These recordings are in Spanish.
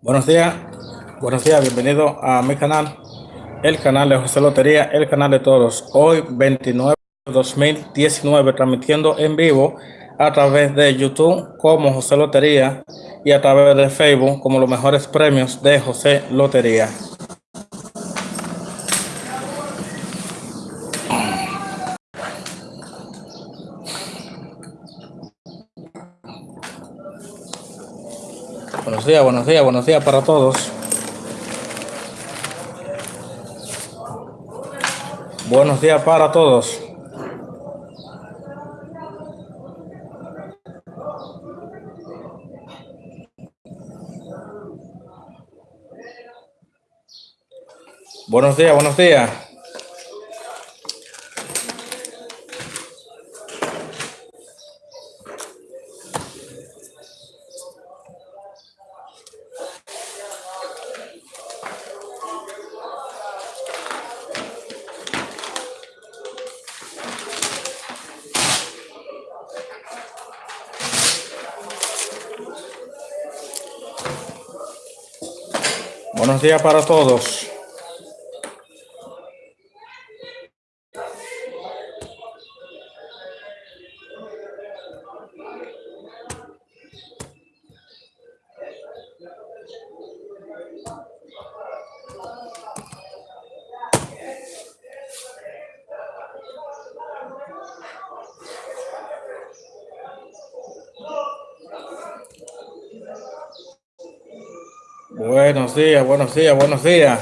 Buenos días, buenos días, bienvenido a mi canal, el canal de José Lotería, el canal de todos. Hoy 29 de 2019, transmitiendo en vivo a través de YouTube como José Lotería y a través de Facebook como los mejores premios de José Lotería. Días, buenos días, buenos días para todos. Buenos días para todos. Buenos días, buenos días. Buenos días para todos. Buenos días, buenos días, buenos días.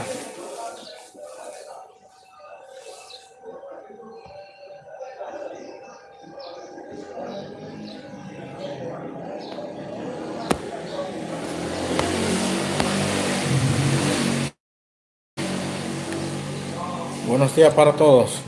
Buenos días para todos.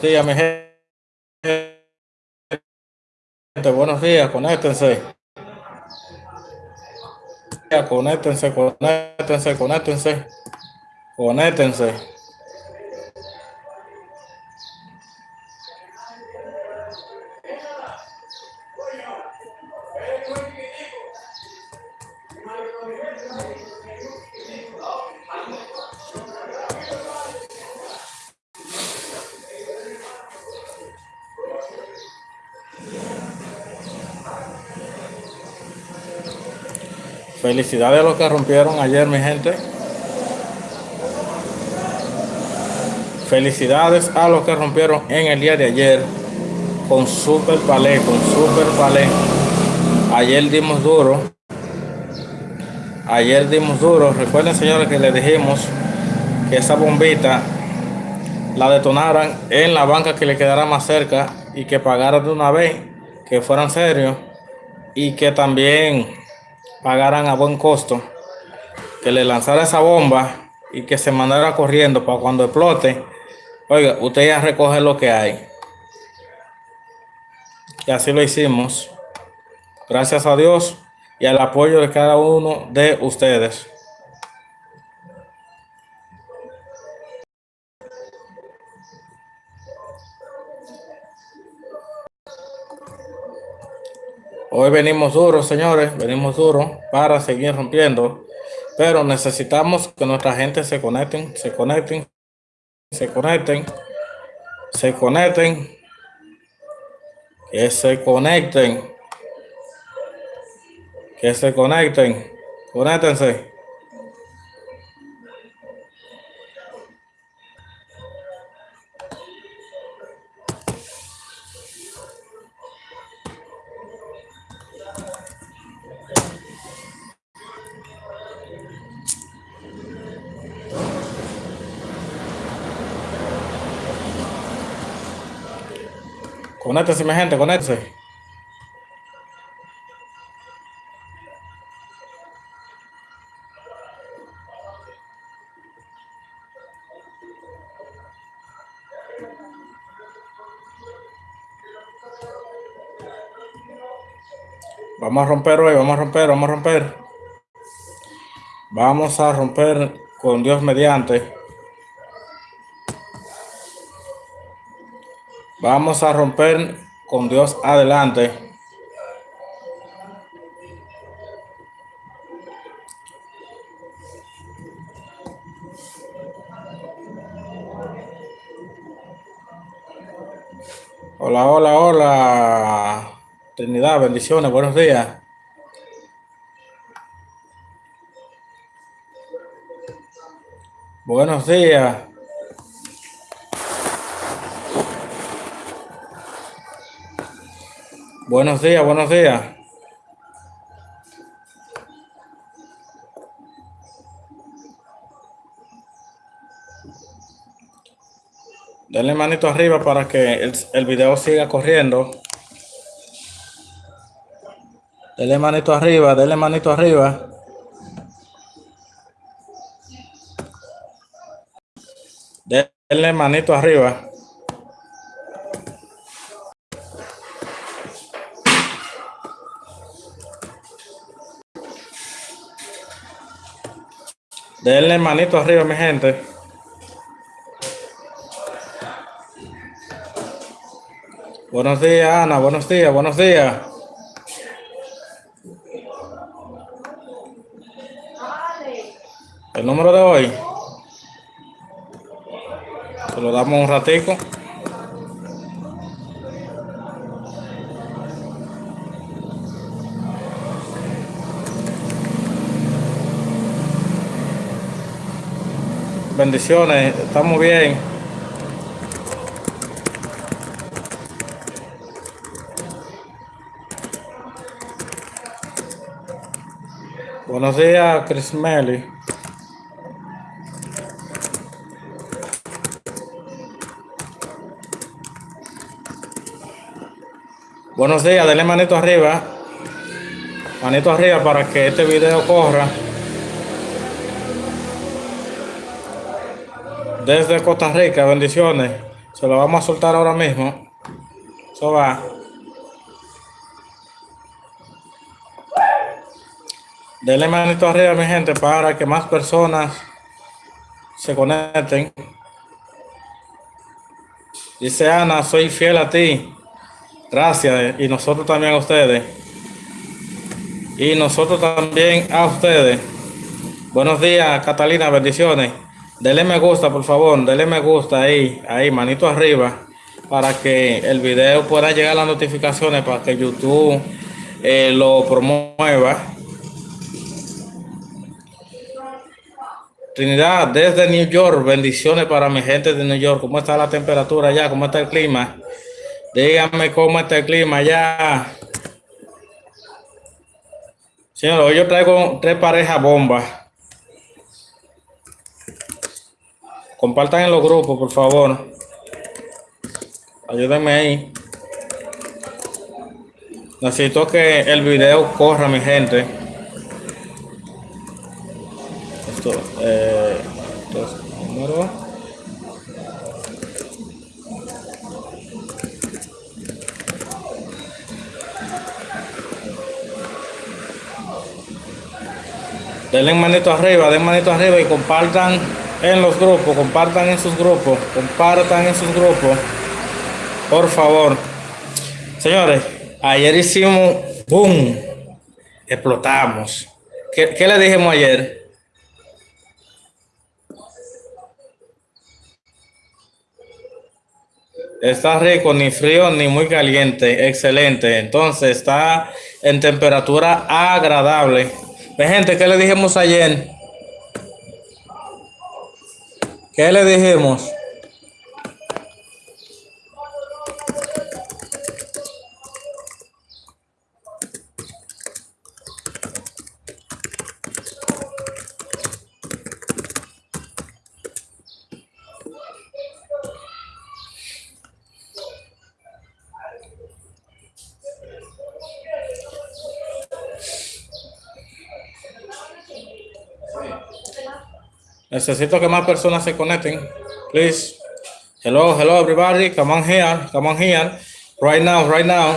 Buenos días, mi gente. Buenos días, conéctense. Conéctense, conéctense, conéctense. Conéctense. Felicidades a los que rompieron ayer, mi gente. Felicidades a los que rompieron en el día de ayer con Super Palé, con Super Palé. Ayer dimos duro. Ayer dimos duro. Recuerden, señores, que les dijimos que esa bombita la detonaran en la banca que le quedara más cerca y que pagaran de una vez, que fueran serios y que también pagaran a buen costo, que le lanzara esa bomba y que se mandara corriendo para cuando explote, oiga, usted ya recoge lo que hay. Y así lo hicimos. Gracias a Dios y al apoyo de cada uno de ustedes. Hoy venimos duros, señores, venimos duros para seguir rompiendo, pero necesitamos que nuestra gente se conecten, se conecten, se conecten, se conecten, que se conecten, que se conecten, conéctense. Conéctese, mi gente, conéctese. Vamos a romper hoy, vamos a romper, vamos a romper. Vamos a romper con Dios mediante. Vamos a romper con Dios adelante. Hola, hola, hola. Trinidad, bendiciones, buenos días. Buenos días. Buenos días, buenos días. Denle manito arriba para que el, el video siga corriendo. Denle manito arriba, denle manito arriba. Denle manito arriba. Denle manito arriba, mi gente. Buenos días, Ana. Buenos días, buenos días. El número de hoy. Se lo damos un ratico. Bendiciones, estamos bien. Buenos días, Chris Melly. Buenos días, denle manito arriba. Manito arriba para que este video corra. Desde Costa Rica, bendiciones. Se lo vamos a soltar ahora mismo. Eso va. Denle manito arriba, mi gente, para que más personas se conecten. Dice Ana, soy fiel a ti. Gracias. Y nosotros también a ustedes. Y nosotros también a ustedes. Buenos días, Catalina, bendiciones. Dele me gusta, por favor. Dele me gusta ahí, ahí, manito arriba. Para que el video pueda llegar a las notificaciones, para que YouTube eh, lo promueva. Trinidad, desde New York, bendiciones para mi gente de New York. ¿Cómo está la temperatura allá? ¿Cómo está el clima? Díganme cómo está el clima allá. Señor, hoy yo traigo tres parejas bombas. Compartan en los grupos, por favor. Ayúdenme ahí. Necesito que el video corra, mi gente. Esto, eh, entonces, número. Denle manito arriba, den manito arriba y compartan en los grupos, compartan en sus grupos, compartan en sus grupos. Por favor. Señores, ayer hicimos boom. Explotamos. ¿Qué, qué le dijimos ayer? Está rico, ni frío ni muy caliente. Excelente. Entonces está en temperatura agradable. Gente, ¿qué le dijimos ayer? ¿Qué le dijimos? Necesito que más personas se conecten. Please. Hello, hello everybody. Come on here. Come on here. Right now, right now.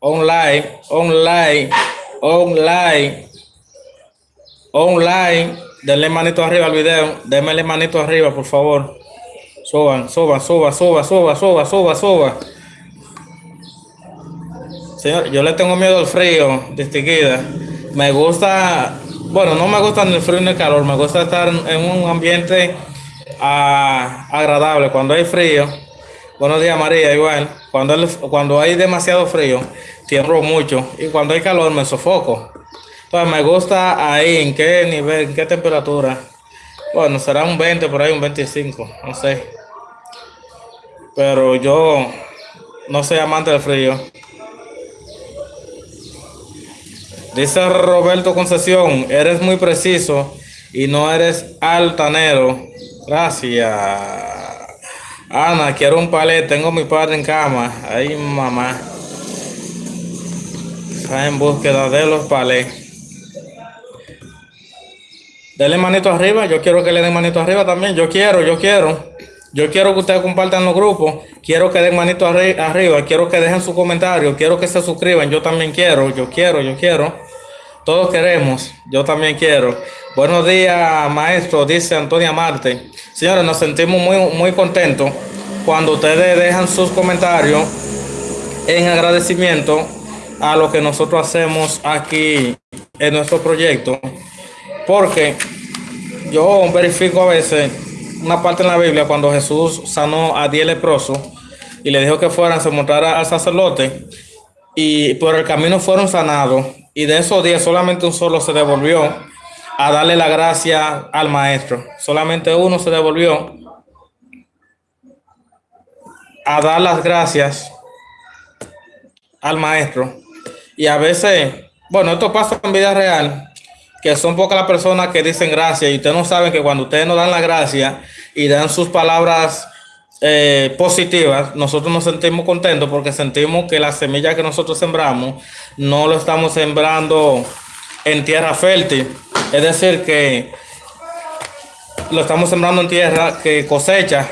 online, online, online, online. Denle manito arriba al video. Denle manito arriba, por favor. Suban, suban, suba, suba, suba, suba, suba, suba. Señor, yo le tengo miedo al frío, distinguida. Me gusta, bueno, no me gusta ni el frío ni el calor. Me gusta estar en un ambiente ah, agradable. Cuando hay frío, buenos días María, igual. Cuando, cuando hay demasiado frío, tiemblo mucho. Y cuando hay calor, me sofoco. Entonces me gusta ahí, en qué nivel, en qué temperatura. Bueno, será un 20, por ahí un 25, no sé. Pero yo no soy amante del frío. Dice Roberto Concesión, eres muy preciso y no eres altanero. Gracias. Ana, quiero un palet, tengo mi padre en cama. Ay, mamá. Está en búsqueda de los palets. Denle manito arriba. Yo quiero que le den manito arriba también. Yo quiero, yo quiero. Yo quiero que ustedes compartan los grupos. Quiero que den manito arriba. Quiero que dejen su comentario. Quiero que se suscriban. Yo también quiero. Yo quiero, yo quiero. Todos queremos. Yo también quiero. Buenos días, maestro. Dice Antonia Marte. Señores, nos sentimos muy, muy contentos cuando ustedes dejan sus comentarios en agradecimiento a lo que nosotros hacemos aquí en nuestro proyecto. Porque yo verifico a veces una parte en la Biblia cuando Jesús sanó a diez leprosos y le dijo que fueran, se mostrara al sacerdote y por el camino fueron sanados y de esos diez solamente un solo se devolvió a darle la gracia al maestro. Solamente uno se devolvió a dar las gracias al maestro. Y a veces, bueno, esto pasa en vida real que son pocas las personas que dicen gracias y ustedes no saben que cuando ustedes nos dan la gracia y dan sus palabras eh, positivas, nosotros nos sentimos contentos porque sentimos que la semilla que nosotros sembramos no lo estamos sembrando en tierra fértil. Es decir, que lo estamos sembrando en tierra que cosecha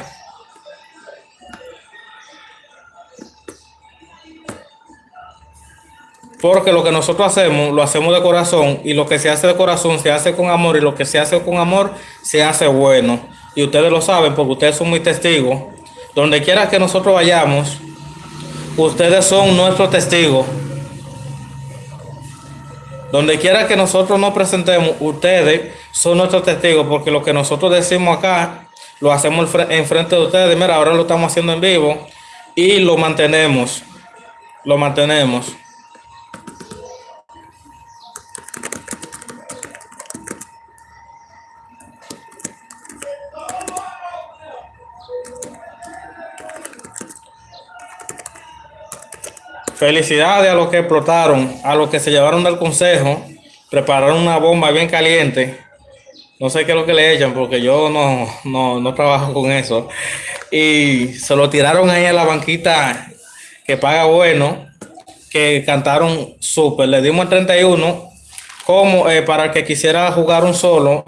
Porque lo que nosotros hacemos, lo hacemos de corazón y lo que se hace de corazón se hace con amor y lo que se hace con amor se hace bueno. Y ustedes lo saben porque ustedes son muy testigos. Donde quiera que nosotros vayamos, ustedes son nuestros testigos. Donde quiera que nosotros nos presentemos, ustedes son nuestros testigos porque lo que nosotros decimos acá, lo hacemos en frente de ustedes. Mira, ahora lo estamos haciendo en vivo y lo mantenemos. Lo mantenemos. Felicidades a los que explotaron, a los que se llevaron del consejo, prepararon una bomba bien caliente. No sé qué es lo que le echan porque yo no, no, trabajo con eso. Y se lo tiraron ahí a la banquita que paga bueno, que cantaron súper. Le dimos el 31 como eh, para que quisiera jugar un solo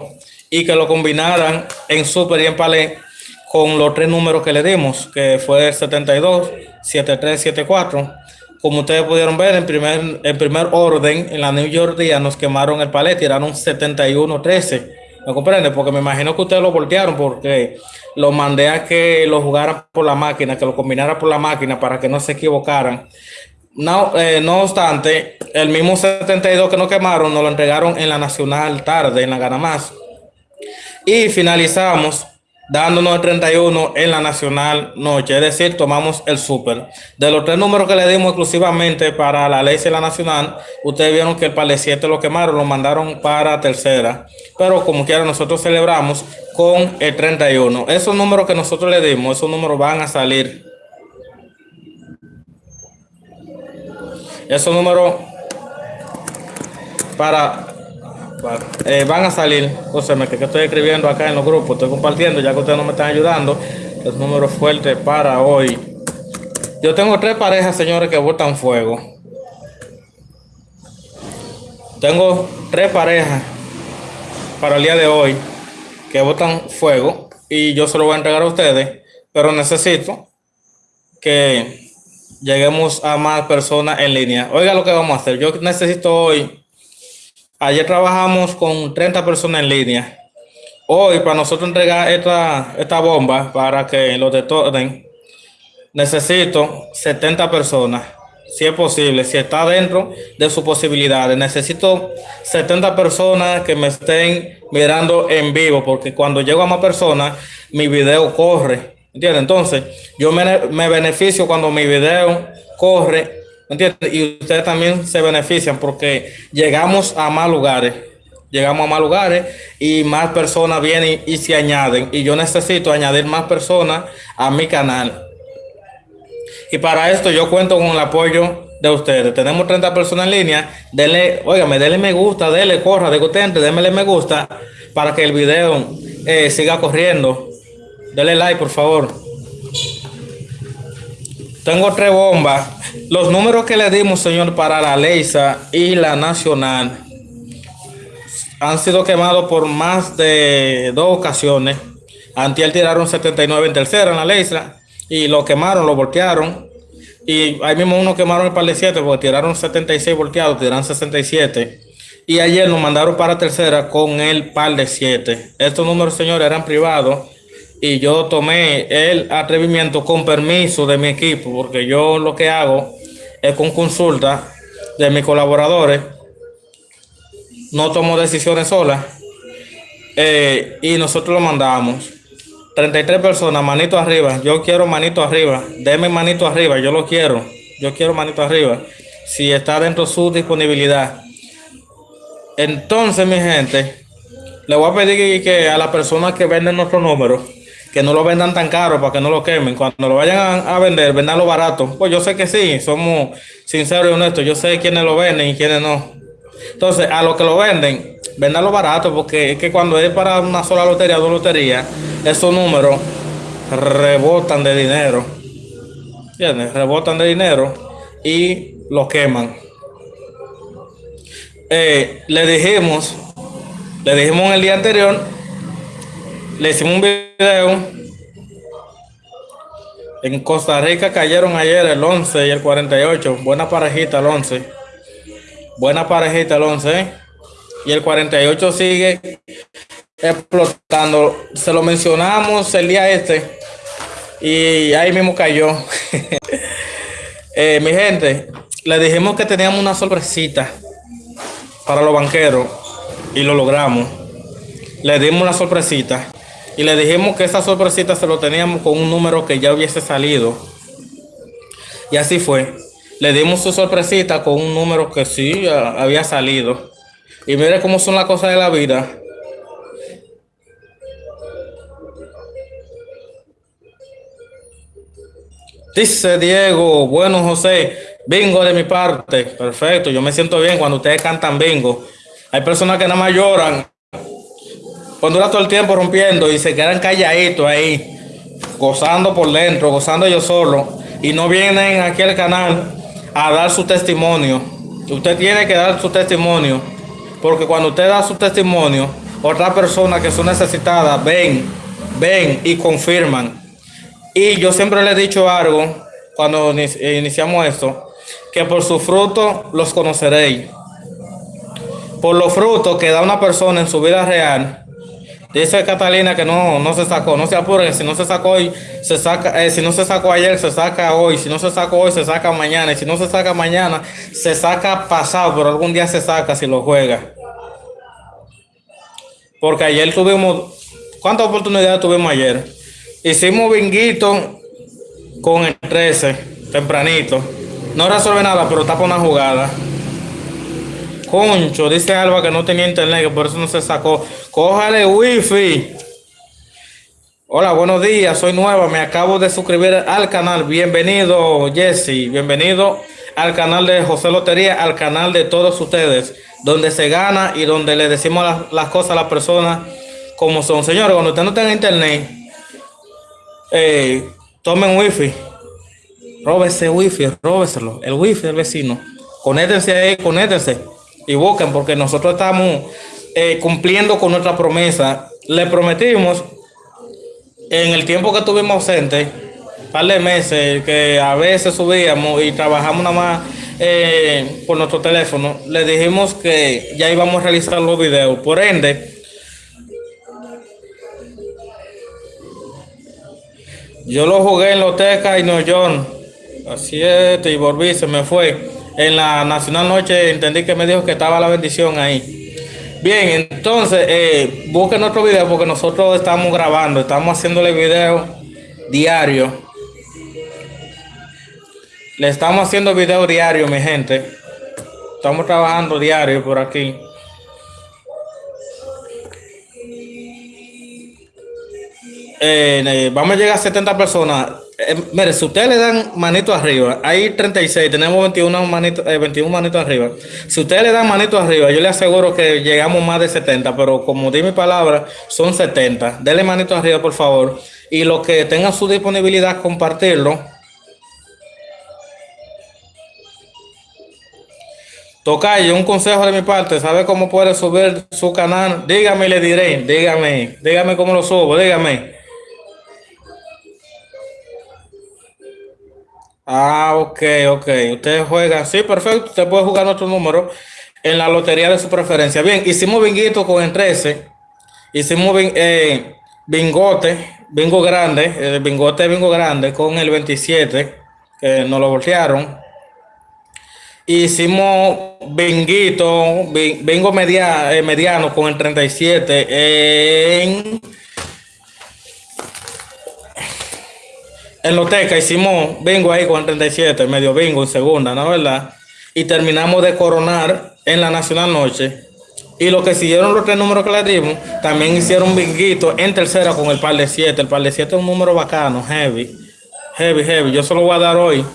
y que lo combinaran en súper y en palé con los tres números que le dimos, que fue el 72, 73, 74 como ustedes pudieron ver, en primer, en primer orden, en la New York día nos quemaron el palet, tiraron 71-13. ¿Me comprende? Porque me imagino que ustedes lo voltearon porque lo mandé a que lo jugaran por la máquina, que lo combinaran por la máquina para que no se equivocaran. No, eh, no obstante, el mismo 72 que nos quemaron nos lo entregaron en la Nacional tarde, en la Gana Más. Y finalizamos dándonos el 31 en la Nacional Noche, es decir, tomamos el super. De los tres números que le dimos exclusivamente para la ley de la Nacional, ustedes vieron que el Pale 7 lo quemaron, lo mandaron para tercera, pero como quiera nosotros celebramos con el 31. Esos números que nosotros le dimos, esos números van a salir. Esos números para eh, van a salir, José, que, que estoy escribiendo acá en los grupos, estoy compartiendo, ya que ustedes no me están ayudando, los números fuertes para hoy. Yo tengo tres parejas, señores, que botan fuego. Tengo tres parejas para el día de hoy que botan fuego y yo se lo voy a entregar a ustedes, pero necesito que lleguemos a más personas en línea. Oiga lo que vamos a hacer. Yo necesito hoy, ayer trabajamos con 30 personas en línea. Hoy, para nosotros entregar esta, esta bomba para que lo detonen, necesito 70 personas si es posible, si está dentro de sus posibilidades. Necesito 70 personas que me estén mirando en vivo, porque cuando llego a más personas, mi video corre. ¿Entiendes? Entonces, yo me, me beneficio cuando mi video corre, ¿entiendes? Y ustedes también se benefician porque llegamos a más lugares. Llegamos a más lugares y más personas vienen y se añaden. Y yo necesito añadir más personas a mi canal. Y para esto yo cuento con el apoyo de ustedes. Tenemos 30 personas en línea. Denle, óigame, denle me gusta, denle, corra, discutente, denle me gusta para que el video eh, siga corriendo. Denle like, por favor. Tengo tres bombas. Los números que le dimos, señor, para la Leisa y la Nacional han sido quemados por más de dos ocasiones. Antiel tiraron 79 en tercera en la Leisa y lo quemaron, lo voltearon. Y ahí mismo uno quemaron el par de 7 porque tiraron 76 volteados, tiraron 67. Y ayer nos mandaron para tercera con el par de 7. Estos números, señores, eran privados. Y yo tomé el atrevimiento con permiso de mi equipo, porque yo lo que hago es con consulta de mis colaboradores. No tomo decisiones solas. Eh, y nosotros lo mandamos. 33 personas, manito arriba. Yo quiero manito arriba. Deme manito arriba, yo lo quiero. Yo quiero manito arriba. Si está dentro de su disponibilidad. Entonces, mi gente, le voy a pedir que a las personas que venden nuestro número, que no lo vendan tan caro para que no lo quemen. Cuando lo vayan a, vender, vendanlo barato. Pues yo sé que sí, somos sinceros y honestos. Yo sé quiénes lo venden y quiénes no. Entonces, a los que lo venden, vendanlo barato, porque es que cuando es para una sola lotería, dos loterías, esos números rebotan de dinero. ¿Entiendes? Rebotan de dinero y lo queman. Eh, le dijimos, le dijimos en el día anterior, le hicimos un video. En Costa Rica cayeron ayer el 11 y el 48. Buena parejita el 11. Buena parejita el 11. ¿eh? Y el 48 sigue explotando. Se lo mencionamos el día este y ahí mismo cayó. Eh, mi gente, le dijimos que teníamos una sorpresita para los banqueros y lo logramos. Le dimos la sorpresita y le dijimos que esa sorpresita se lo teníamos con un número que ya hubiese salido. Y así fue. Le dimos su sorpresita con un número que sí había salido. Y mire cómo son las cosas de la vida. Dice Diego, bueno José, bingo de mi parte. Perfecto, yo me siento bien cuando ustedes cantan bingo. Hay personas que nada más lloran. Cuando dura todo el tiempo rompiendo y se quedan calladitos ahí, gozando por dentro, gozando yo solo. Y no vienen aquí al canal a dar su testimonio. Usted tiene que dar su testimonio. Porque cuando usted da su testimonio, otras personas que son necesitadas ven, ven y confirman. Y yo siempre le he dicho algo cuando iniciamos esto, que por su fruto los conoceréis. Por los frutos que da una persona en su vida real. Dice Catalina que no, no se sacó, no se apuren, si no se sacó hoy, se saca, eh, si no se sacó ayer, se saca hoy, si no se sacó hoy, se saca mañana, y si no se saca mañana, se saca pasado, pero algún día se saca si lo juega. Porque ayer tuvimos, ¿cuántas oportunidades tuvimos ayer? Hicimos binguito con el 13, tempranito. No resuelve nada, pero tapa una jugada. Concho, dice Alba que no tenía internet, que por eso no se sacó. Cójale wifi. Hola, buenos días, soy nueva, me acabo de suscribir al canal. Bienvenido, Jesse. Bienvenido al canal de José Lotería, al canal de todos ustedes, donde se gana y donde le decimos las, cosas a las personas como son. Señores, cuando usted no tenga internet, eh, tomen wifi, róbese wifi, róbeselo, el wifi del vecino, conéctense ahí, conéctense y busquen porque nosotros estamos eh, cumpliendo con nuestra promesa. Le prometimos en el tiempo que estuvimos ausentes par de meses que a veces subíamos y trabajamos nada más eh, por nuestro teléfono, le dijimos que ya íbamos a realizar los videos. Por ende, yo lo jugué en Loteca y New York. Así es, y volví, se me fue. En la Nacional Noche entendí que me dijo que estaba la bendición ahí. Bien, entonces eh, busquen otro video porque nosotros estamos grabando, estamos haciéndole video diario le estamos haciendo video diario, mi gente. Estamos trabajando diario por aquí. Eh, eh, vamos a llegar a 70 personas. Eh, mire, si ustedes le dan manito arriba, hay 36, tenemos 21 manitos 21 manitos arriba. Si ustedes le dan manito arriba, yo le aseguro que llegamos más de 70, pero como di mi palabra, son 70. Denle manito arriba, por favor. Y los que tengan su disponibilidad, compartirlo Tocayo, un consejo de mi parte, ¿sabe cómo puede subir su canal? Dígame le diré, dígame, dígame cómo lo subo, dígame. Ah, ok, ok. Usted juega, sí, perfecto. Usted puede jugar otro número en la lotería de su preferencia. Bien, hicimos binguito con el 13. Hicimos eh, bingote, bingo grande, el bingote bingo grande con el 27, que nos lo voltearon. Hicimos Benguito, vengo media, eh, mediano con el 37 en, en Loteca. Hicimos vengo ahí con el 37, medio bingo en segunda, ¿no verdad? Y terminamos de coronar en la Nacional Noche. Y lo que siguieron los tres números que le dimos, también hicieron binguito en tercera con el par de 7. El par de 7 es un número bacano, heavy. Heavy, heavy. Yo se lo voy a dar hoy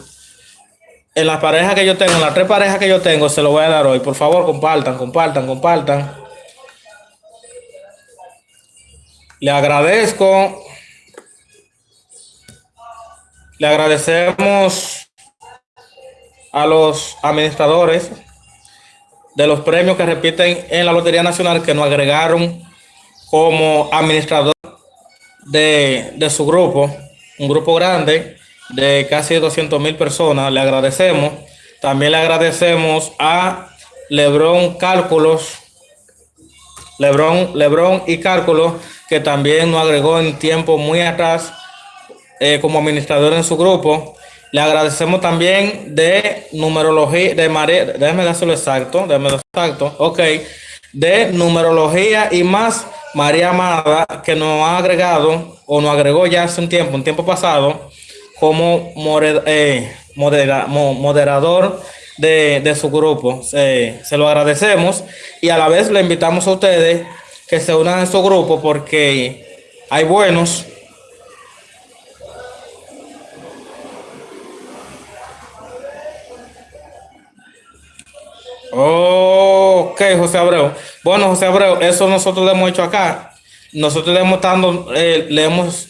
en las parejas que yo tengo, en las tres parejas que yo tengo, se lo voy a dar hoy. Por favor, compartan, compartan, compartan. Le agradezco. Le agradecemos a los administradores de los premios que repiten en la Lotería Nacional que nos agregaron como administrador de, de su grupo, un grupo grande de casi 200 mil personas. Le agradecemos. También le agradecemos a Lebron Cálculos, Lebron, Lebron y Cálculos, que también nos agregó en tiempo muy atrás eh, como administrador en su grupo. Le agradecemos también de numerología, de María, déjeme dárselo exacto, déjeme exacto, ok, de numerología y más María Amada, que nos ha agregado o nos agregó ya hace un tiempo, un tiempo pasado, como eh, moderador de, su grupo. se lo agradecemos y a la vez le invitamos a ustedes que se unan a su grupo porque hay buenos. Ok, José Abreu. Bueno, José Abreu, eso nosotros lo hemos hecho acá. Nosotros le hemos, dando, eh, le hemos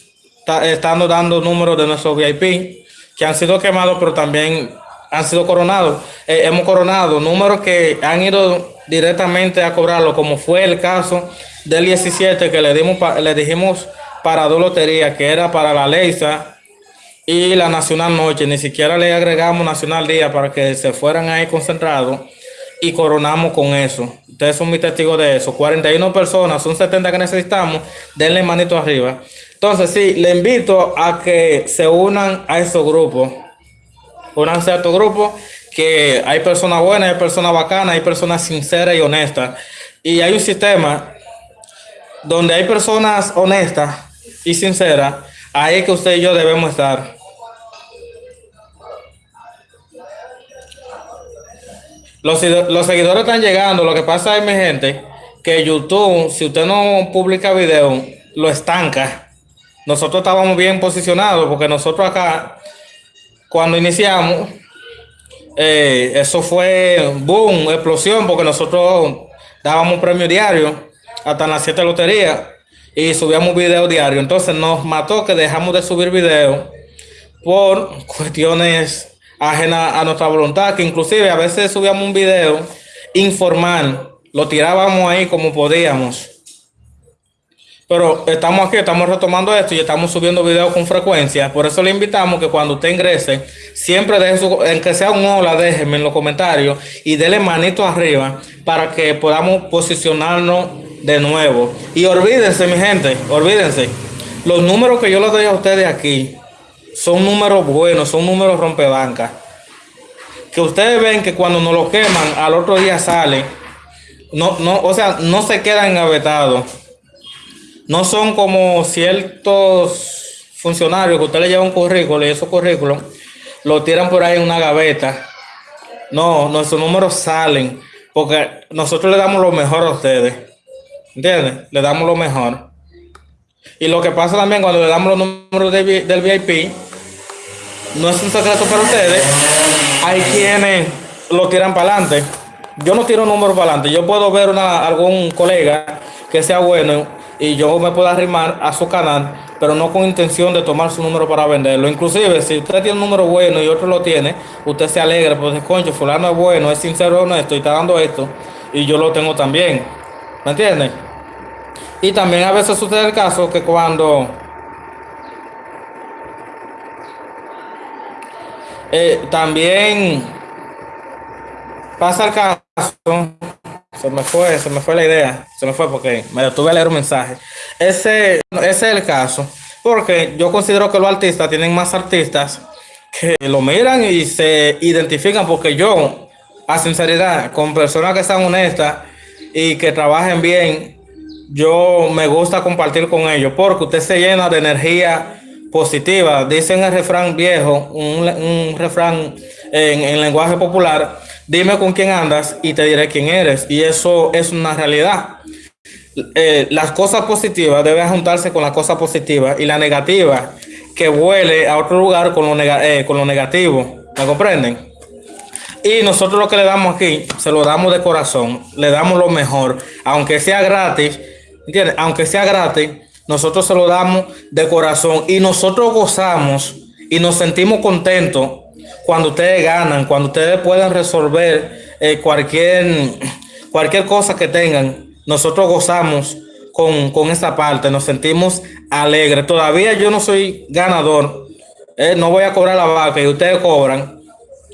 estando dando números de nuestros VIP que han sido quemados, pero también han sido coronados. Eh, hemos coronado números que han ido directamente a cobrarlo, como fue el caso del 17 que le, dimos le dijimos para dos loterías, que era para la Leisa y la Nacional Noche. Ni siquiera le agregamos Nacional Día para que se fueran ahí concentrados y coronamos con eso. Ustedes son mis testigos de eso. 41 personas, son 70 que necesitamos. Denle manito arriba. Entonces, sí, le invito a que se unan a esos grupos. Únanse a estos grupos, que hay personas buenas, hay personas bacanas, hay personas sinceras y honestas. Y hay un sistema donde hay personas honestas y sinceras, ahí es que usted y yo debemos estar. Los, seguidores están llegando. Lo que pasa es, mi gente, que YouTube, si usted no publica video, lo estanca nosotros estábamos bien posicionados porque nosotros acá, cuando iniciamos, eh, eso fue boom, explosión, porque nosotros dábamos premio diario hasta las 7 loterías y subíamos video diario. Entonces nos mató que dejamos de subir video por cuestiones ajenas a nuestra voluntad, que inclusive a veces subíamos un video informal, lo tirábamos ahí como podíamos Pero estamos aquí, estamos retomando esto y estamos subiendo videos con frecuencia. Por eso le invitamos que cuando usted ingrese, siempre deje su, en que sea un hola, déjenme en los comentarios y déle manito arriba para que podamos posicionarnos de nuevo. Y olvídense, mi gente, olvídense. Los números que yo les doy a ustedes aquí son números buenos, son números rompebancas. Que ustedes ven que cuando nos lo queman, al otro día sale. No, no, o sea, no se quedan engavetados no son como ciertos funcionarios que usted le lleva un currículo y esos currículos lo tiran por ahí en una gaveta. No, nuestros números salen porque nosotros le damos lo mejor a ustedes. ¿Entiendes? Le damos lo mejor. Y lo que pasa también cuando le damos los números del VIP, no es un secreto para ustedes. Hay quienes lo tiran para adelante. Yo no tiro números para adelante. Yo puedo ver una, algún colega que sea bueno y yo me puedo arrimar a su canal, pero no con intención de tomar su número para venderlo. Inclusive, si usted tiene un número bueno y otro lo tiene, usted se alegra, pues concho, fulano es bueno, es sincero, honesto y está dando esto, y yo lo tengo también. ¿Me entiende? Y también a veces sucede el caso que cuando eh, también pasa el caso se me fue, se me fue la idea, se me fue porque me detuve a leer un mensaje. Ese, ese es el caso, porque yo considero que los artistas tienen más artistas que lo miran y se identifican, porque yo, a sinceridad, con personas que sean honestas y que trabajen bien, yo me gusta compartir con ellos, porque usted se llena de energía positiva. Dicen el refrán viejo, un, refrán en, en lenguaje popular, dime con quién andas y te diré quién eres. Y eso es una realidad. Eh, las cosas positivas deben juntarse con las cosas positivas y la negativa que vuele a otro lugar con lo, eh, con lo negativo. ¿Me comprenden? Y nosotros lo que le damos aquí, se lo damos de corazón, le damos lo mejor, aunque sea gratis, ¿entiendes? Aunque sea gratis, nosotros se lo damos de corazón y nosotros gozamos y nos sentimos contentos cuando ustedes ganan, cuando ustedes pueden resolver eh, cualquier, cualquier cosa que tengan, nosotros gozamos con, con esa parte, nos sentimos alegres. Todavía yo no soy ganador, eh, no voy a cobrar la vaca y ustedes cobran.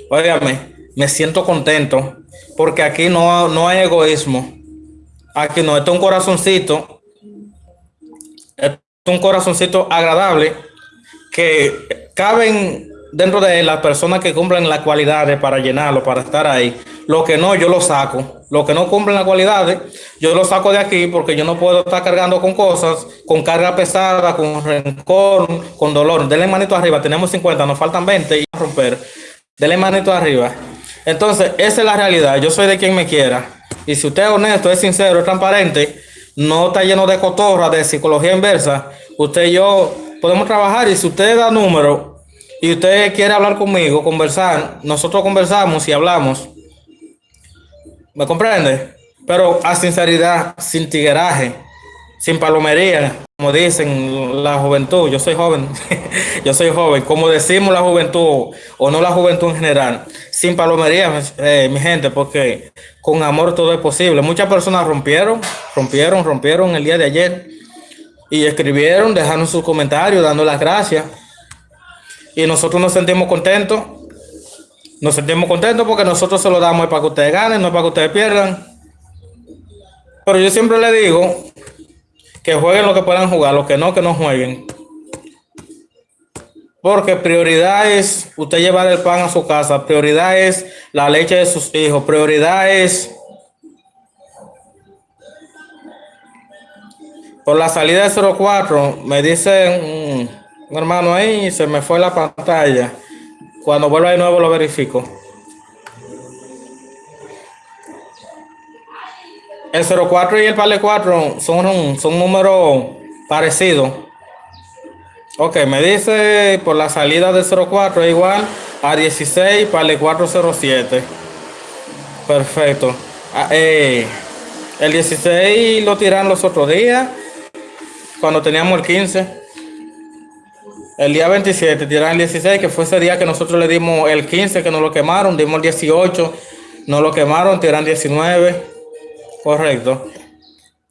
Óigame, me siento contento porque aquí no, no hay egoísmo. Aquí no, esto es un corazoncito, un corazoncito agradable que caben dentro de las personas que cumplen las cualidades para llenarlo, para estar ahí. Lo que no, yo lo saco. Lo que no cumplen las cualidades, yo lo saco de aquí porque yo no puedo estar cargando con cosas, con carga pesada, con rencor, con dolor. Denle manito arriba, tenemos 50, nos faltan 20 y a romper. Denle manito arriba. Entonces, esa es la realidad. Yo soy de quien me quiera. Y si usted es honesto, es sincero, es transparente, no está lleno de cotorra, de psicología inversa, usted y yo podemos trabajar y si usted da número y usted quiere hablar conmigo, conversar, nosotros conversamos y hablamos. ¿Me comprende? Pero a sinceridad, sin tigueraje, sin palomería, como dicen la juventud. Yo soy joven, yo soy joven. Como decimos la juventud, o no la juventud en general, sin palomería, eh, mi gente, porque con amor todo es posible. Muchas personas rompieron, rompieron, rompieron el día de ayer y escribieron, dejaron sus comentarios, dando las gracias y nosotros nos sentimos contentos. Nos sentimos contentos porque nosotros se lo damos para que ustedes ganen, no para que ustedes pierdan. Pero yo siempre le digo que jueguen lo que puedan jugar, lo que no, que no jueguen. Porque prioridad es usted llevar el pan a su casa, prioridad es la leche de sus hijos, prioridad es por la salida de 04, me dicen un hermano ahí se me fue la pantalla. Cuando vuelva de nuevo lo verifico. El 04 y el PALE 4 son, son números parecidos. Ok, me dice por la salida del 04 es igual a 16 PALE 407. Perfecto. Ah, eh, el 16 lo tiran los otros días, cuando teníamos el 15. El día 27, tiran el 16, que fue ese día que nosotros le dimos el 15, que nos lo quemaron, dimos el 18, nos lo quemaron, tiran 19, correcto.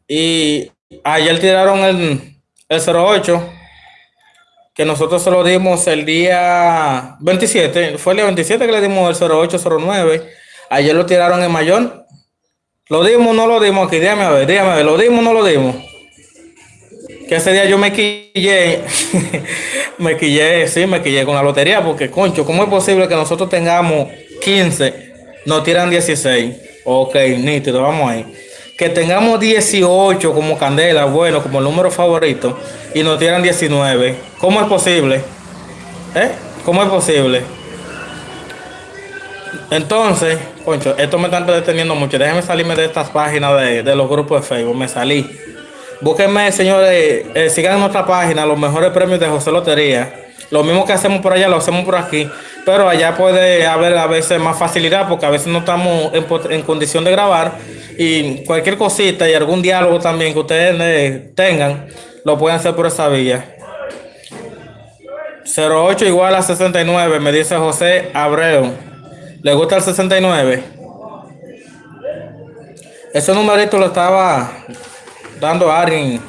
Y ayer tiraron el, el 08, que nosotros se lo dimos el día 27, fue el día 27 que le dimos el 0809, ayer lo tiraron en Mayor, lo dimos o no lo dimos aquí, dígame a ver, dígame a ver, lo dimos o no lo dimos. Que ese día yo me quillé, me quillé, sí, me quillé con la lotería, porque concho, ¿cómo es posible que nosotros tengamos 15, nos tiran 16? Ok, nítido, vamos ahí que tengamos 18 como candela, bueno, como el número favorito, y nos tiran 19. ¿Cómo es posible? ¿Eh? ¿Cómo es posible? Entonces, concho, esto me está deteniendo mucho. Déjenme salirme de estas páginas de, los grupos de Facebook. Me salí. Búsquenme, señores, eh, sigan nuestra página los mejores premios de José Lotería. Lo mismo que hacemos por allá, lo hacemos por aquí. Pero allá puede haber a veces más facilidad porque a veces no estamos en, en condición de grabar y cualquier cosita y algún diálogo también que ustedes tengan, lo pueden hacer por esa vía. 08 igual a 69, me dice José Abreu. ¿Le gusta el 69? Ese numerito lo estaba dando a alguien.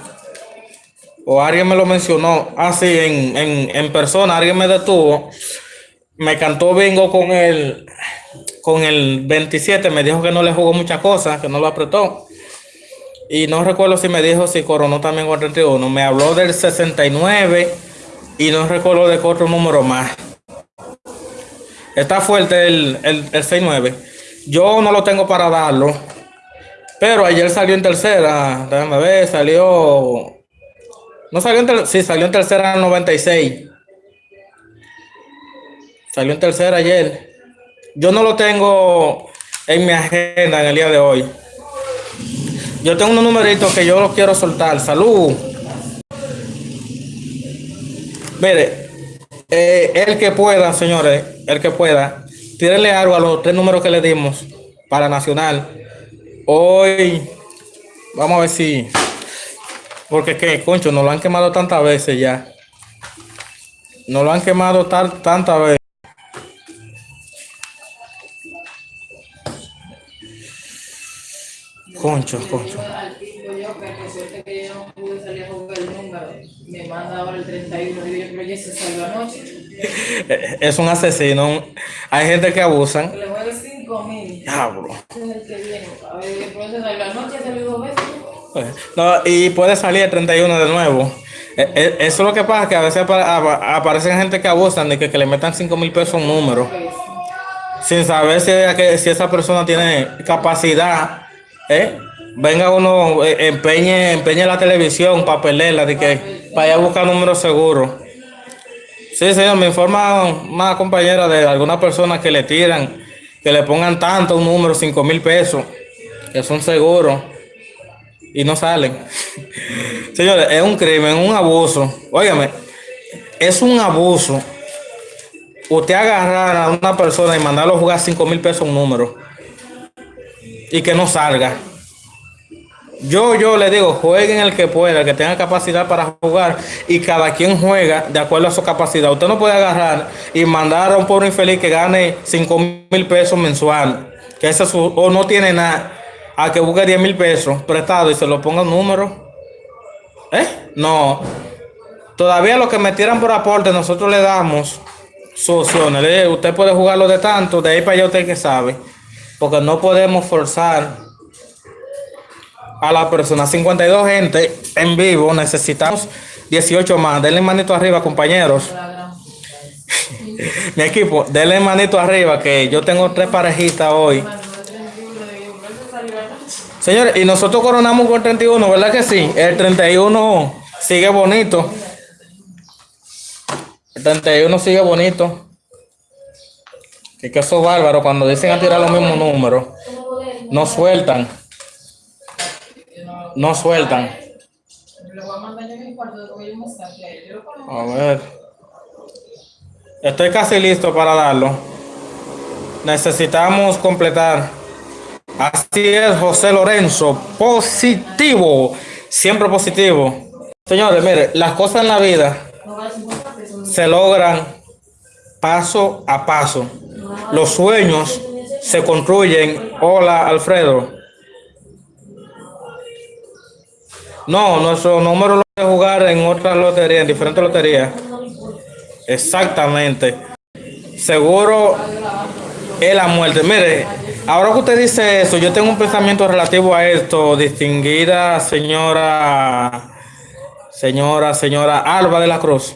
O alguien me lo mencionó así ah, en, en, en persona. Alguien me detuvo. Me cantó bingo con el con el 27 me dijo que no le jugó muchas cosas, que no lo apretó. Y no recuerdo si me dijo si coronó también con el 31. Me habló del 69 y no recuerdo de otro número más. Está fuerte el, el, el 69. Yo no lo tengo para darlo. Pero ayer salió en tercera. Déjame ver, salió. No salió en tercera. Sí, salió en tercera 96. Salió en tercera ayer. Yo no lo tengo en mi agenda en el día de hoy. Yo tengo unos numeritos que yo los quiero soltar. Salud. Mire, eh, el que pueda, señores, el que pueda, tírenle algo a los tres números que le dimos para Nacional. Hoy, vamos a ver si, porque que, concho, nos lo han quemado tantas veces ya. Nos lo han quemado tantas veces. Concho, concho. Es un asesino. Hay gente que abusan. Le mueve 5 mil. Diablo. No, y puede salir el 31 de nuevo. E, e, eso es lo que pasa, que a veces aparecen gente que abusan de que, le metan 5 mil pesos un número. Sin saber si, si esa persona tiene capacidad ¿Eh? Venga uno, eh, empeñe, empeñe la televisión, papelera, de que para allá buscar números seguros. Sí, señor, me informa una compañera de alguna persona que le tiran, que le pongan tanto un número, 5 mil pesos, que son seguros y no salen. Señores, es un crimen, un abuso. Óigame, es un abuso. Usted agarrar a una persona y mandarlo a jugar 5 mil pesos un número y que no salga. Yo, yo le digo, jueguen el que pueda, el que tenga capacidad para jugar y cada quien juega de acuerdo a su capacidad. Usted no puede agarrar y mandar a un pobre infeliz que gane 5 mil pesos mensual, que ese o no tiene nada, a que busque 10 mil pesos prestado y se lo ponga un número. ¿Eh? No. Todavía lo que metieran por aporte, nosotros le damos soluciones. Usted puede jugarlo de tanto, de ahí para allá usted que sabe porque no podemos forzar a la persona. 52 gente en vivo, necesitamos 18 más. Denle manito arriba, compañeros. Mi equipo, denle manito arriba, que yo tengo tres parejitas hoy. Señores, y nosotros coronamos con el 31, ¿verdad que sí? El 31 sigue bonito. El 31 sigue bonito. Y que eso bárbaro, cuando dicen a tirar los mismos números, no sueltan. No sueltan. A ver. Estoy casi listo para darlo. Necesitamos completar. Así es, José Lorenzo. Positivo. Siempre positivo. Señores, mire, las cosas en la vida se logran paso a paso. Los sueños se construyen. Hola, Alfredo. No, nuestro número lo puede jugar en otras loterías, en diferentes loterías. Exactamente. Seguro es la muerte. Mire, ahora que usted dice eso, yo tengo un pensamiento relativo a esto, distinguida señora, señora, señora Alba de la Cruz.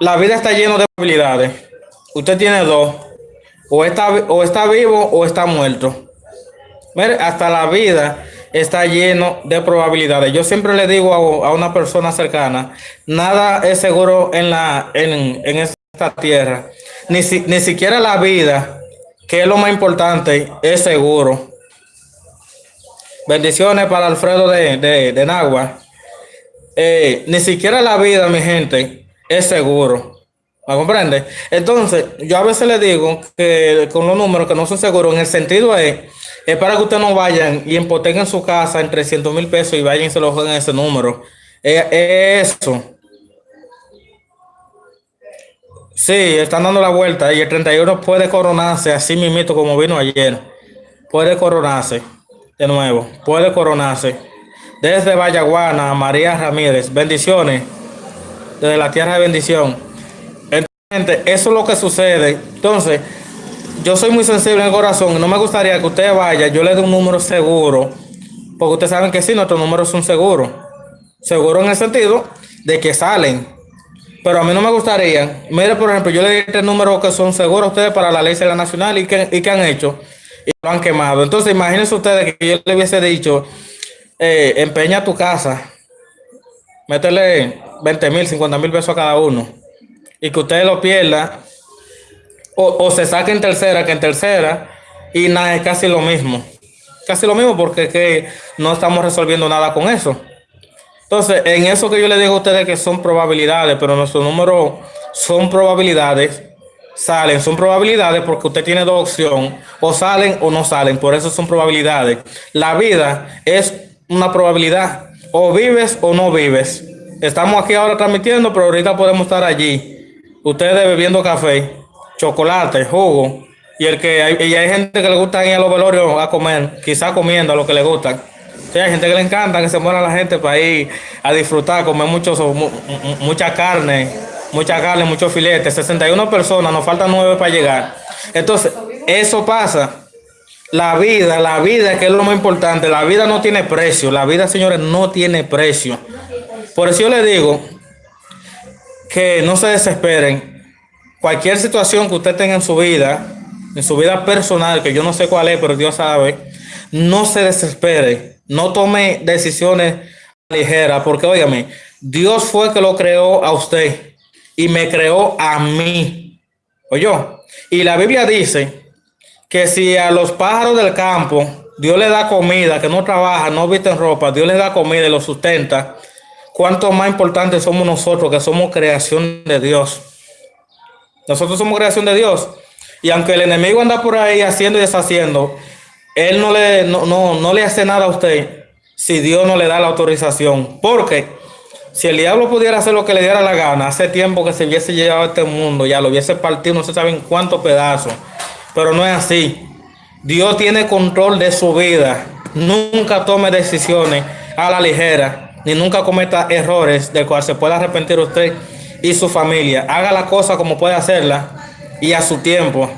La vida está llena de probabilidades. Usted tiene dos. O está, o está vivo o está muerto. Mire, hasta la vida está lleno de probabilidades. Yo siempre le digo a, una persona cercana, nada es seguro en, la, en, esta tierra. Ni, ni siquiera la vida, que es lo más importante, es seguro. Bendiciones para Alfredo de, de, Nagua. Eh, ni siquiera la vida, mi gente, es seguro. ¿Me comprende? Entonces, yo a veces le digo que con los números que no son seguros, en el sentido es es para que ustedes no vayan y hipotequen su casa en 300 mil pesos y vayan y se lo jueguen ese número. Es eso. Sí, están dando la vuelta y el 31 puede coronarse así mismito como vino ayer. Puede coronarse de nuevo. Puede coronarse. Desde Vallaguana, María Ramírez. Bendiciones. Desde la tierra de bendición. Entonces, eso es lo que sucede. Entonces, yo soy muy sensible en el corazón no me gustaría que usted vaya, yo le dé un número seguro, porque ustedes saben que sí, nuestros números son seguros. Seguro en el sentido de que salen. Pero a mí no me gustaría, mire, por ejemplo, yo le di este número que son seguros a ustedes para la ley la nacional y que, y que han hecho y lo han quemado. Entonces, imagínense ustedes que yo le hubiese dicho, eh, empeña tu casa, métele 20 mil, 50 mil pesos a cada uno y que usted lo pierda o, se saca en tercera que en tercera y nada, es casi lo mismo. Casi lo mismo porque que no estamos resolviendo nada con eso. Entonces, en eso que yo le digo a ustedes que son probabilidades, pero nuestro número son probabilidades, salen, son probabilidades porque usted tiene dos opciones, o salen o no salen, por eso son probabilidades. La vida es una probabilidad, o vives o no vives. Estamos aquí ahora transmitiendo, pero ahorita podemos estar allí. Ustedes bebiendo café chocolate, jugo. Y el que hay, y hay gente que le gusta ir a los velorios a comer, quizás comiendo a lo que le gusta. hay gente que le encanta que se muera la gente para ir a disfrutar, comer mucho, mucha carne, mucha carne, muchos filetes. 61 personas, nos faltan 9 para llegar. Entonces, eso pasa. La vida, la vida que es lo más importante, la vida no tiene precio. La vida, señores, no tiene precio. Por eso yo le digo que no se desesperen cualquier situación que usted tenga en su vida, en su vida personal, que yo no sé cuál es, pero Dios sabe, no se desespere, no tome decisiones ligeras, porque óigame, Dios fue que lo creó a usted y me creó a mí. Oye, y la Biblia dice que si a los pájaros del campo Dios le da comida, que no trabaja, no visten ropa, Dios le da comida y lo sustenta, cuánto más importante somos nosotros que somos creación de Dios. Nosotros somos creación de Dios. Y aunque el enemigo anda por ahí haciendo y deshaciendo, él no le, no, no, le hace nada a usted si Dios no le da la autorización. Porque si el diablo pudiera hacer lo que le diera la gana, hace tiempo que se hubiese llevado a este mundo, ya lo hubiese partido, no se sabe en cuántos pedazos. Pero no es así. Dios tiene control de su vida. Nunca tome decisiones a la ligera, ni nunca cometa errores del cual se pueda arrepentir usted y su familia. Haga la cosa como puede hacerla y a su tiempo.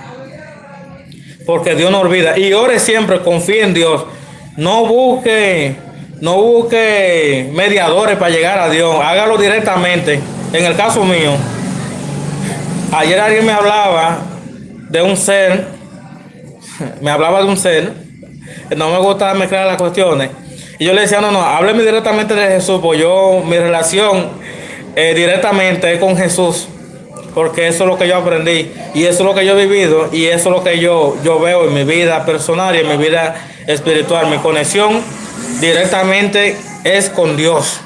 Porque Dios no olvida. Y ore siempre, confíe en Dios. No busque, no busque mediadores para llegar a Dios. Hágalo directamente. En el caso mío, ayer alguien me hablaba de un ser, me hablaba de un ser, no me gusta mezclar las cuestiones. Y yo le decía, no, no, hábleme directamente de Jesús, pues yo, mi relación eh, directamente con Jesús, porque eso es lo que yo aprendí y eso es lo que yo he vivido y eso es lo que yo, yo veo en mi vida personal y en mi vida espiritual. Mi conexión directamente es con Dios.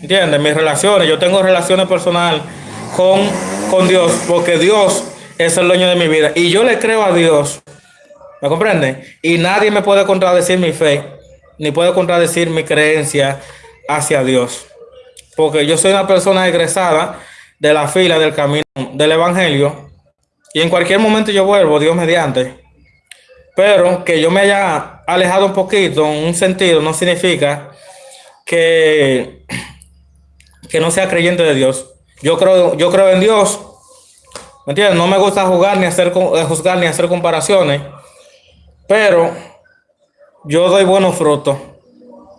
¿Entiendes? Mis relaciones, yo tengo relaciones personales con, con Dios, porque Dios es el dueño de mi vida y yo le creo a Dios. ¿Me comprende? Y nadie me puede contradecir mi fe, ni puede contradecir mi creencia hacia Dios porque yo soy una persona egresada de la fila del camino del Evangelio y en cualquier momento yo vuelvo, Dios mediante. Pero que yo me haya alejado un poquito en un sentido no significa que, que no sea creyente de Dios. Yo creo, yo creo en Dios. ¿Me entiendes? No me gusta jugar ni hacer, eh, juzgar ni hacer comparaciones. Pero yo doy buenos frutos.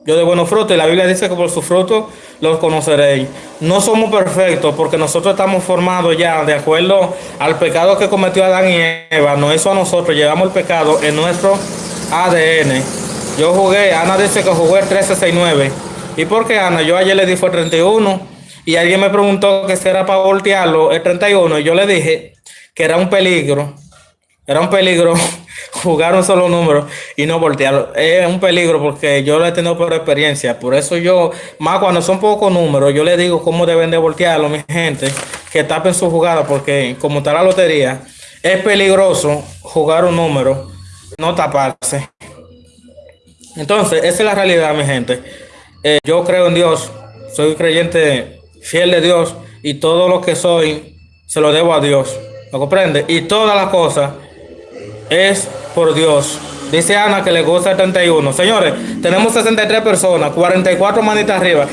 Yo doy buenos frutos y la Biblia dice que por sus frutos los conoceréis. No somos perfectos porque nosotros estamos formados ya de acuerdo al pecado que cometió Adán y Eva. No eso a nosotros, llevamos el pecado en nuestro ADN. Yo jugué, Ana dice que jugué el 1369. ¿Y por qué Ana? Yo ayer le di fue 31 y alguien me preguntó que si era para voltearlo el 31 y yo le dije que era un peligro. Era un peligro jugar un solo número y no voltearlo. Es un peligro porque yo lo he tenido por experiencia. Por eso yo, más cuando son pocos números, yo le digo cómo deben de voltearlo, mi gente, que tapen su jugada, porque como está la lotería, es peligroso jugar un número, no taparse. Entonces, esa es la realidad, mi gente. Eh, yo creo en Dios, soy creyente fiel de Dios y todo lo que soy se lo debo a Dios. ¿Lo comprende? Y todas las cosas es por Dios. Dice Ana que le gusta el 31. Señores, tenemos 63 personas, 44 manitas arriba.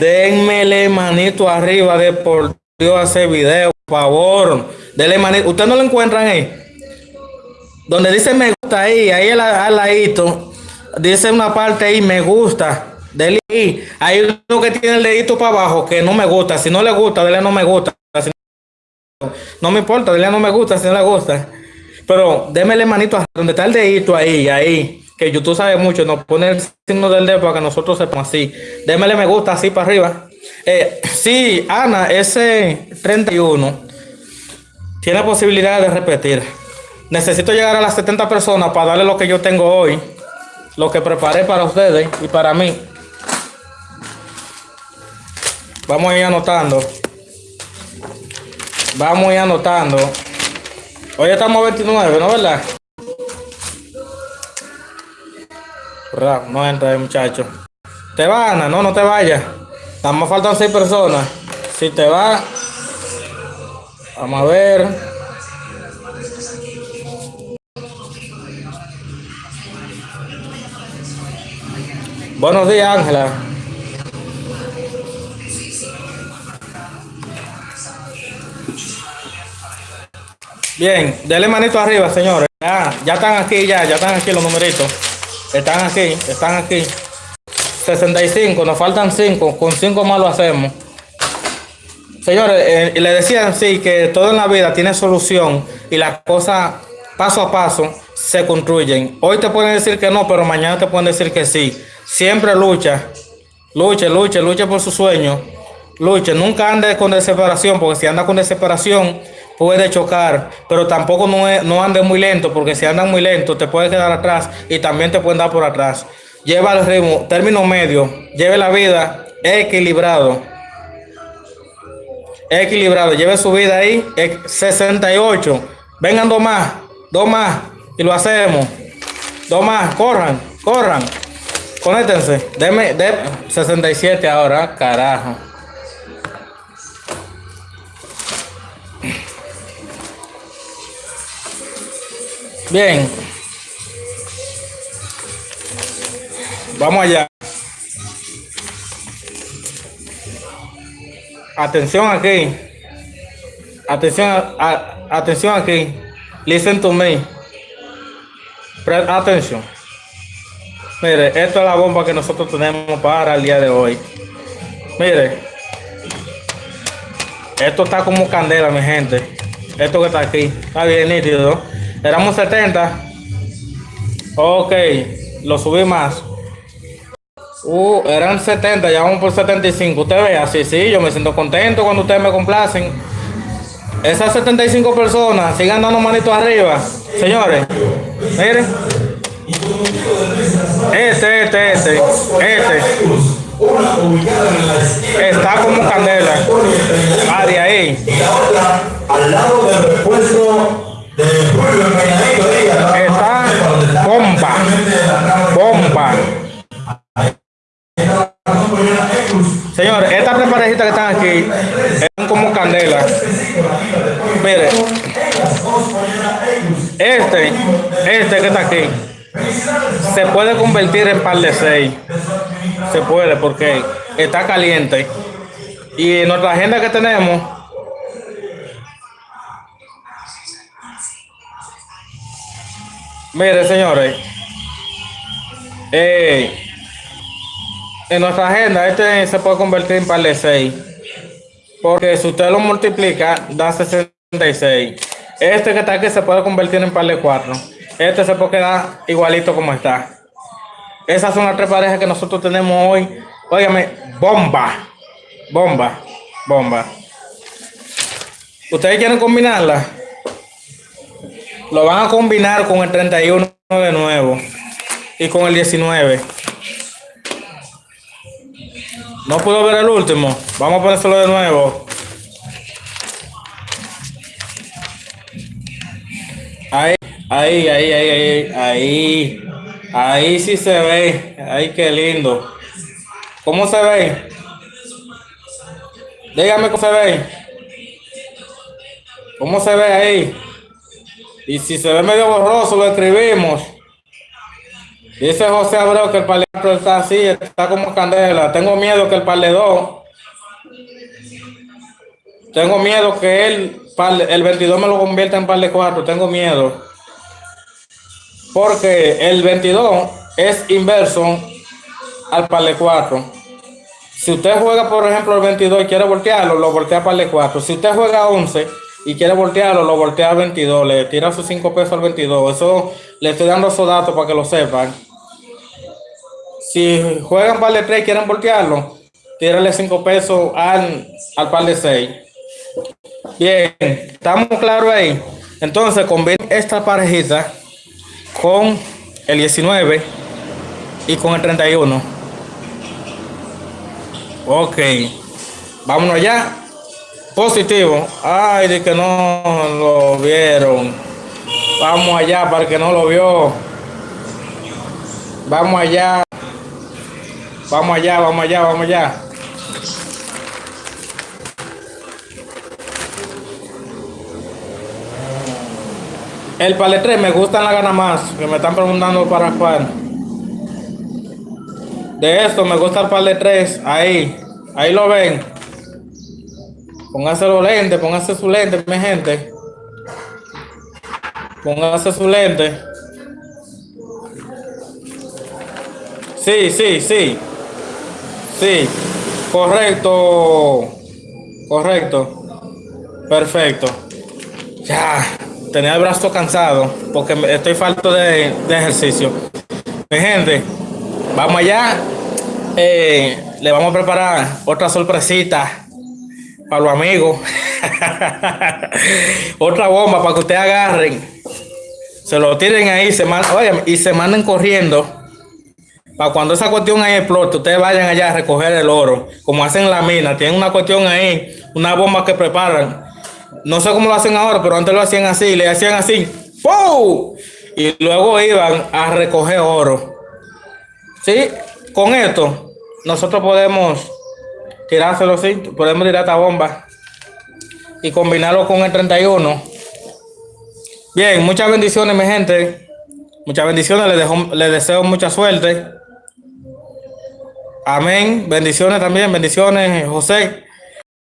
Denmele manito arriba de por Dios hacer video, por favor. Denle manito. Ustedes no lo encuentran ahí. Donde dice me gusta ahí, ahí al, ladito. Dice una parte ahí, me gusta. Dele ahí. Hay uno que tiene el dedito para abajo que no me gusta. Si no le gusta, dele no me gusta. no me importa, dele no me gusta si no le gusta. Pero démele manito donde está el dedito ahí, ahí. Que YouTube sabe mucho, nos pone el signo del dedo para que nosotros sepamos así. Démele me gusta así para arriba. Eh, sí, Ana, ese 31 tiene posibilidad de repetir. Necesito llegar a las 70 personas para darle lo que yo tengo hoy. Lo que preparé para ustedes y para mí. Vamos a ir anotando. Vamos a ir anotando. Hoy estamos a 29, ¿no verdad? No entra, muchacho. ¿Te va, Ana? No, no te vayas. Nada más faltan seis personas. Si te va... Vamos a ver. Buenos días, Ángela. Bien, dele manito arriba, señores. Ya, ya están aquí, ya, ya están aquí los numeritos. Están aquí, están aquí. 65, nos faltan 5. Con 5 más lo hacemos. Señores, eh, le decían sí que todo en la vida tiene solución y las cosas paso a paso se construyen. Hoy te pueden decir que no, pero mañana te pueden decir que sí. Siempre lucha, luche, luche, luche por su sueño. Luche, nunca ande con desesperación, porque si anda con desesperación, puede chocar, pero tampoco no, no ande muy lento, porque si andan muy lento te puede quedar atrás y también te pueden dar por atrás. Lleva el ritmo, término medio, lleve la vida equilibrado. Equilibrado, lleve su vida ahí, 68. Vengan dos más, dos más, y lo hacemos. Dos más, corran, corran. Conéctense. Deme, de 67 ahora, carajo. Bien. Vamos allá. Atención aquí. Atención, atención aquí. Listen to me. Prest atención. Mire, esto es la bomba que nosotros tenemos para el día de hoy. Mire. Esto está como candela, mi gente. Esto que está aquí. Está bien nítido. Éramos 70. Ok, lo subí más. Uh, eran 70, ya vamos por 75. Usted ve así, sí, yo me siento contento cuando ustedes me complacen. Esas 75 personas sigan dando manitos arriba. Señores, miren. Este, este, este, este. Está como candela. Ah, de ahí. Al lado del repuesto Está bomba. Bomba. Señores, estas tres parejitas que están aquí son como candela. Mire. Este, este que está aquí, se puede convertir en par de seis. se puede porque está caliente. Y en nuestra agenda que tenemos, mire señores, eh, en nuestra agenda este se puede convertir en par de 6. Porque si usted lo multiplica, da 66. Este que está aquí se puede convertir en par de 4. Este se puede quedar igualito como está. Esas son las tres parejas que nosotros tenemos hoy. Óigame, bomba. Bomba. Bomba. ¿Ustedes quieren combinarla? Lo van a combinar con el 31 de nuevo. Y con el 19. No puedo ver el último. Vamos a ponérselo de nuevo. Ahí, ahí, ahí, ahí, ahí, ahí. Ahí sí se ve. Ay, qué lindo. ¿Cómo se ve? Dígame cómo se ve. ¿Cómo se ve ahí? Y si se ve medio borroso, lo escribimos. Dice José Abreu que el par está así, está como candela. Tengo miedo que el par Tengo miedo que el, el 22 me lo convierta en par de 4. Tengo miedo. Porque el 22 es inverso al par de 4. Si usted juega, por ejemplo, el 22 y quiere voltearlo, lo voltea par de 4. Si usted juega 11 y quiere voltearlo, lo voltea al 22. Le tira sus 5 pesos al 22. Eso le estoy dando esos datos para que lo sepan. Si juegan par de 3 y quieren voltearlo, tírale 5 pesos al, al par de 6. Bien, estamos claros ahí. Entonces, combina esta parejita con el 19 y con el 31. Ok, vámonos ya. Positivo. Ay, de que no lo vieron. Vamos allá para que no lo vio. Vamos allá. Vamos allá, vamos allá, vamos allá. El palet 3 me gusta la gana más, que me están preguntando para cuál. De esto me gusta el palet 3, ahí, ahí lo ven. Póngase los lentes, póngase su lente, mi gente. Póngase su lente. Sí, sí, sí. Sí, correcto. Correcto. Perfecto. Ya, tenía el brazo cansado porque estoy falto de, ejercicio. Mi gente, vamos allá. Eh, le vamos a preparar otra sorpresita para los amigos. otra bomba para que ustedes agarren. Se lo tiren ahí se y se manden corriendo para cuando esa cuestión ahí explote, ustedes vayan allá a recoger el oro, como hacen en la mina, tienen una cuestión ahí, una bomba que preparan. No sé cómo lo hacen ahora, pero antes lo hacían así, le hacían así, ¡pum! Y luego iban a recoger oro. ¿Sí? Con esto, nosotros podemos tirárselo así, podemos tirar esta bomba y combinarlo con el 31. Bien, muchas bendiciones, mi gente. Muchas bendiciones, les deseo mucha suerte. Amén. Bendiciones también, bendiciones, José.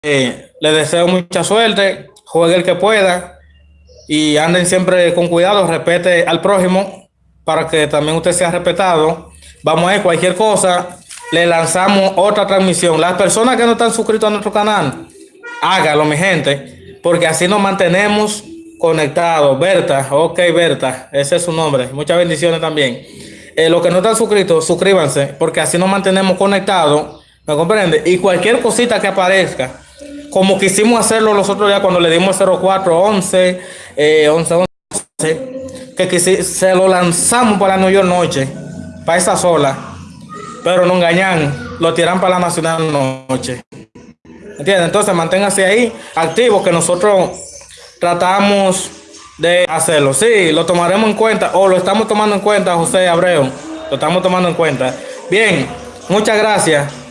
Eh, les deseo mucha suerte. Juegue el que pueda. Y anden siempre con cuidado. Respete al prójimo para que también usted sea respetado. Vamos a ver cualquier cosa. Le lanzamos otra transmisión. Las personas que no están suscritos a nuestro canal, hágalo, mi gente. Porque así nos mantenemos conectados. Berta, ok, Berta, ese es su nombre. Muchas bendiciones también. Eh, los que no están suscritos, suscríbanse, porque así nos mantenemos conectados, ¿me comprende? Y cualquier cosita que aparezca, como quisimos hacerlo nosotros ya cuando le dimos 0411, eh, 11, 11, que se lo lanzamos para New York Noche, para esa sola, pero no engañan, lo tiran para la Nacional Noche. ¿Entienden? Entonces manténgase ahí activo que nosotros tratamos de hacerlo. Sí, lo tomaremos en cuenta o lo estamos tomando en cuenta, José Abreu. Lo estamos tomando en cuenta. Bien, muchas gracias.